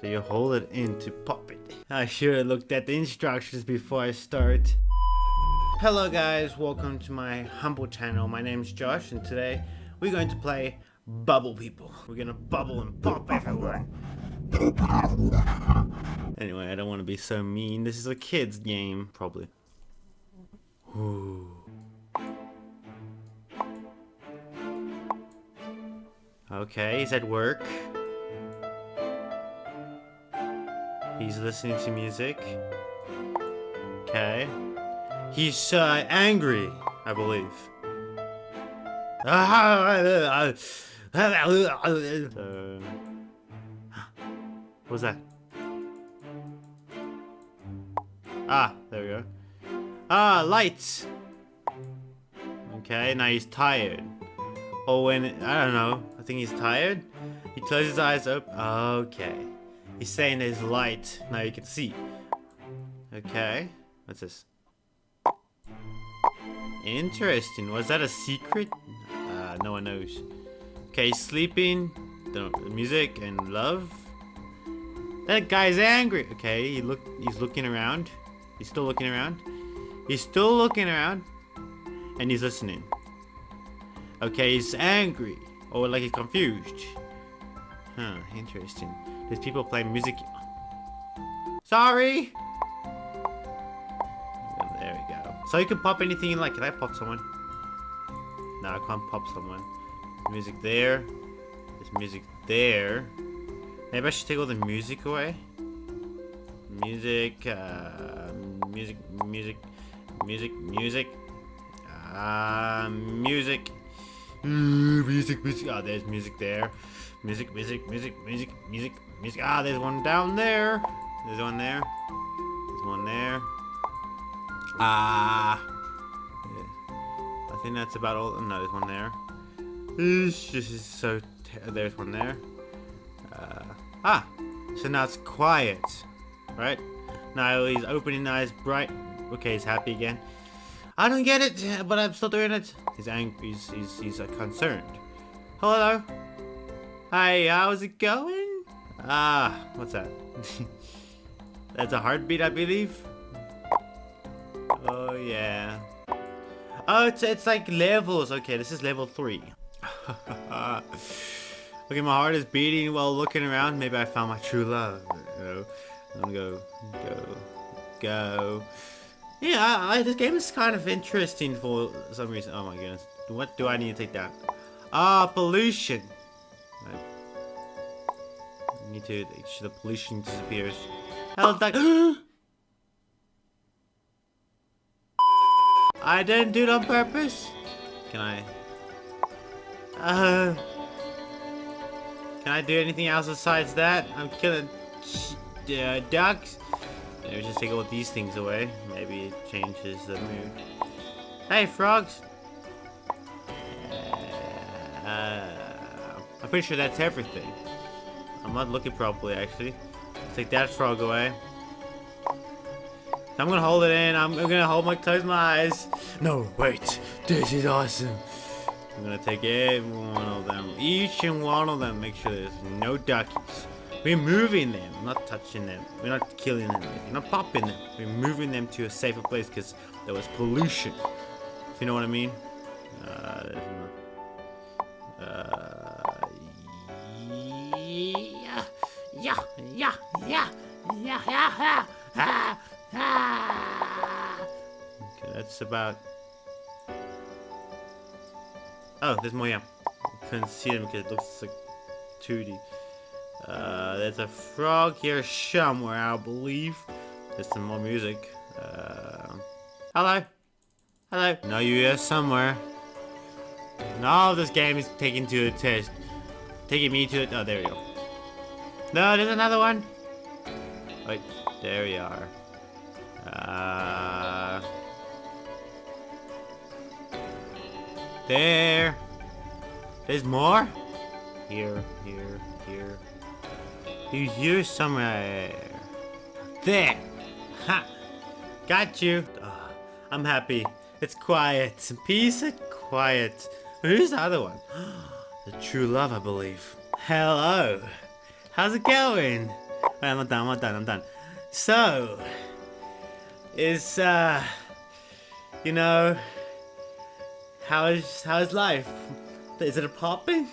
So you hold it in to pop it. I should have looked at the instructions before I start. Hello guys, welcome to my humble channel. My name's Josh and today we're going to play Bubble People. We're gonna bubble and pop everyone. Anyway, I don't want to be so mean. This is a kid's game, probably. Ooh. Okay, he's at work. He's listening to music. Okay. He's uh, angry, I believe. What was that? Ah, there we go. Ah, lights! Okay, now he's tired. Oh, when, I don't know, I think he's tired? He closes his eyes up. Okay. He's saying there's light. Now you can see. Okay. What's this? Interesting. Was that a secret? Uh, no one knows. Okay, sleeping. The music and love. That guy's angry. Okay, he look. He's looking around. He's still looking around. He's still looking around. And he's listening. Okay, he's angry. Or like he's confused. Huh, interesting. There's people playing music. Sorry! There we go. So you can pop anything you like. Can I pop someone? No, I can't pop someone. Music there. There's music there. Maybe I should take all the music away. Music, uh, music, music, music, music, music, music. Oh, there's music there. Music, music, music, music, music, music. Ah, there's one down there. There's one there. There's one there. Ah. Yeah. I think that's about all. No, there's one there. This is so. There's one there. Uh, ah. So now it's quiet. Right? Now he's opening eyes bright. Okay, he's happy again. I don't get it, but I'm still doing it. He's angry. He's, he's, he's uh, concerned. Hello? Hi, how's it going? Ah, what's that? That's a heartbeat, I believe. Oh, yeah. Oh, it's, it's like levels. Okay, this is level 3. okay, my heart is beating while looking around. Maybe I found my true love. You know? I'm gonna go, go, go. Yeah, I, I, this game is kind of interesting for some reason. Oh my goodness. What do I need to take down? Ah, pollution. I need to make sure the pollution disappears. Hell, that. I didn't do it on purpose. Can I? Uh. Can I do anything else besides that? I'm killing uh, ducks. Maybe just take all these things away. Maybe it changes the mood. Hey, frogs! Uh, I'm pretty sure that's everything. I'm not looking properly, actually. Take that frog away. I'm gonna hold it in. I'm, gonna hold my close my eyes. No, wait. This is awesome. I'm gonna take every one of them. Each and one of them. Make sure there's no duckies. We're moving them, not touching them. We're not killing them. We're not popping them. We're moving them to a safer place because there was pollution. If you know what I mean? Uh, yeah, yeah, yeah, yeah, yeah, yeah, yeah. Okay, that's about. Oh, there's more. Yeah, couldn't see them because it looks like 2D. Uh, there's a frog here somewhere, I believe. There's some more music. Uh, hello. Hello. No, you here somewhere. No, this game is taking to a test. Taking me to it. Oh, there we go. No, there's another one. Wait, there we are. Uh, there. There's more? Here, here, here. He's here somewhere. There! Ha! Got you! Oh, I'm happy. It's quiet. Peace and quiet. Who's the other one? the true love, I believe. Hello! How's it going? I'm not done. I'm not done. I'm done. So, is uh, you know, how is how's life? Is it a popping?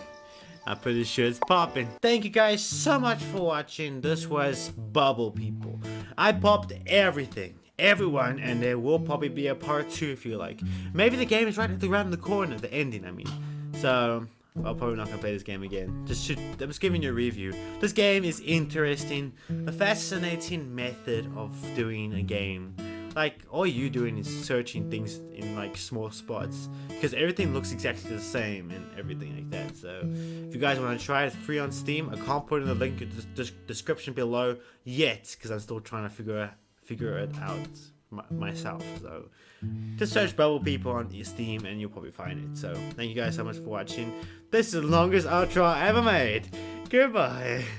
I'm pretty sure it's popping. Thank you guys so much for watching. This was Bubble People. I popped everything, everyone, and there will probably be a part two if you like. Maybe the game is right at the round the corner, the ending, I mean. So, I'm probably not gonna play this game again. Just should, I'm just giving you a review. This game is interesting, a fascinating method of doing a game like all you doing is searching things in like small spots because everything looks exactly the same and everything like that so if you guys want to try it free on steam i can't put in the link in the description below yet because i'm still trying to figure figure it out myself. So just search bubble people on steam and you'll probably find it. So thank you guys so much for watching. This is the longest outro i ever made. Goodbye